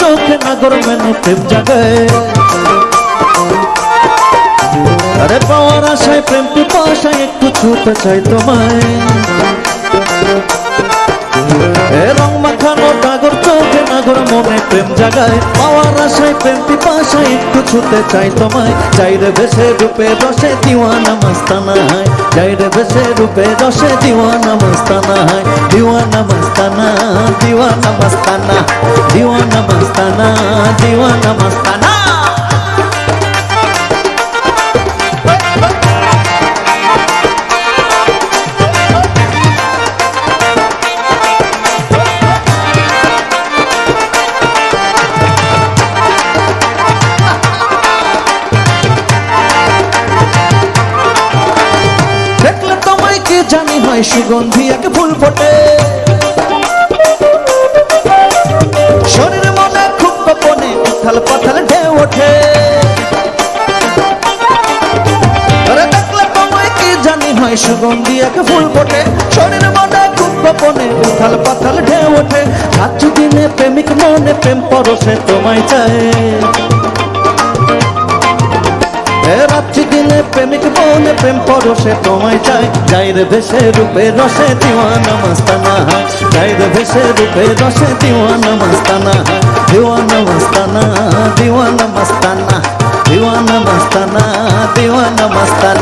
চোখে নাগর মেনে প্রেম জাগে। আরে পাওয়ার আশায় প্রেম পিপাসায় একটু ছুটে চাই তোমায়। রং মাখানো ডাগর নাগর মনে প্রেম জাগায়, পাওয়ার আশায়, প্রেম পিপাসায়, একটু ছুতে চাই তোমায়। চাই রে ভেসে রূপে রসে দিওয়ানা মস্তানা হয়। চাই রে ভেসে রূপে রসে দিওয়ানা মস্তানা হয়। দিওয়ানা মস্তানা দিওয়ানা মস্তানা দিওয়ানা মস্তানা দিওয়ানা মস্তানা। হয় সুগন্ধি এক ফুল ফোটে। শরীর মনে খুব গোপনে উথাল পাথাল ঢেউ ওঠে। জানি হয়, সুগন্ধি এক ফুল ফোটে। শরীর মনে খুব গোপনে উথাল পাথাল ঢেউ ওঠে। রাত্রি দিনে প্রেমিক মনে প্রেম পরশে তোমায় চায়। রাত্রি দিনে প্রেমিক বনে প্রেম পরশে তোমায় চাই। যাই রে ভেসে রূপে রসে দিওয়ানা মাস্তানা। যাই রে ভেসে রূপে রসে দিওয়ানা মাস্তানা। হয় দিওয়ানা মাস্তানা, দিওয়ানা মস্তানা দিওয়ানা মস্তানা দিওয়ানা মস্তানা।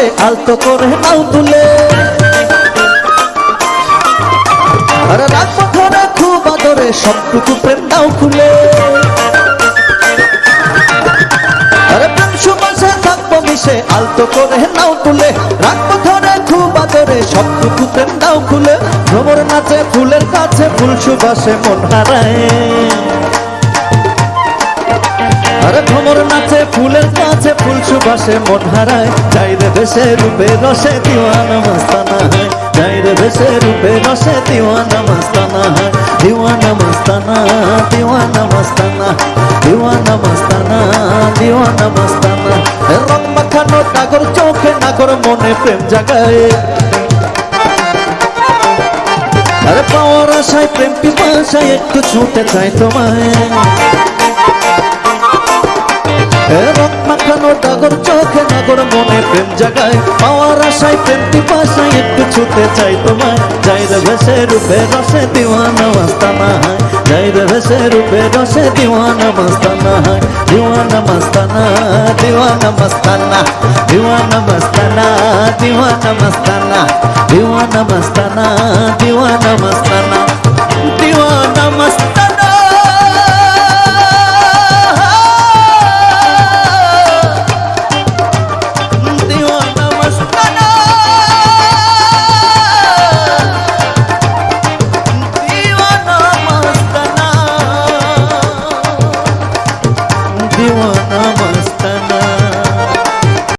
বিষে আলতো করে নাও তুলে। আরে রাখব ধরে খুব আদরে, সবটুকু প্রেম নাও খুলে। আরে প্রেম সুবাসা থাকব মিশে, আলতো করে নাও তুলে। রাখব ধরে খুব আদরে, সবটুকু প্রেম নাও খুলে। ভ্রমর নাচে, ফুলের কাছে ফুল সুবাসে মন হারায়। ভ্রমর নাচে, ফুলের কাছে ফুল সুবাসে মন হারায়। যাই রে ভেসে রূপে রসে দিওয়ানা মস্তানা হয়। যাই রে ভেসে রূপে রসে দিওয়ানা মস্তানা হয়। দিওয়ানা মস্তানা দিওয়ানা মস্তানা দিওয়ানা মস্তানা দিওয়ানা মস্তানা। রং মাখানো নাগর চোখে, নাগর মনে প্রেম জাগায়। আরে পাওয়ার আশায়, প্রেম পিপাসায় একটু ছুটে চাই তোমায়। রং মাখানো ডাগর চোখে নাগর মনে প্রেম জাগায়। পাওয়ার আশায় প্রেম পিপাসায় একটু ছুতে চাই তোমায়। যাই রে ভেসে রূপে রসে দিওয়ানা মস্তানা হয়। যাই রে ভেসে রূপে রসে দিওয়ানা মস্তানা হয়। দিওয়ানা মস্তানা দিওয়ানা মস্তানা দিওয়ানা মস্তানা দিওয়ানা মস্তানা দিওয়ানা মস্তানা দিওয়ানা মস্তানা দিওয়ানা মস্তানা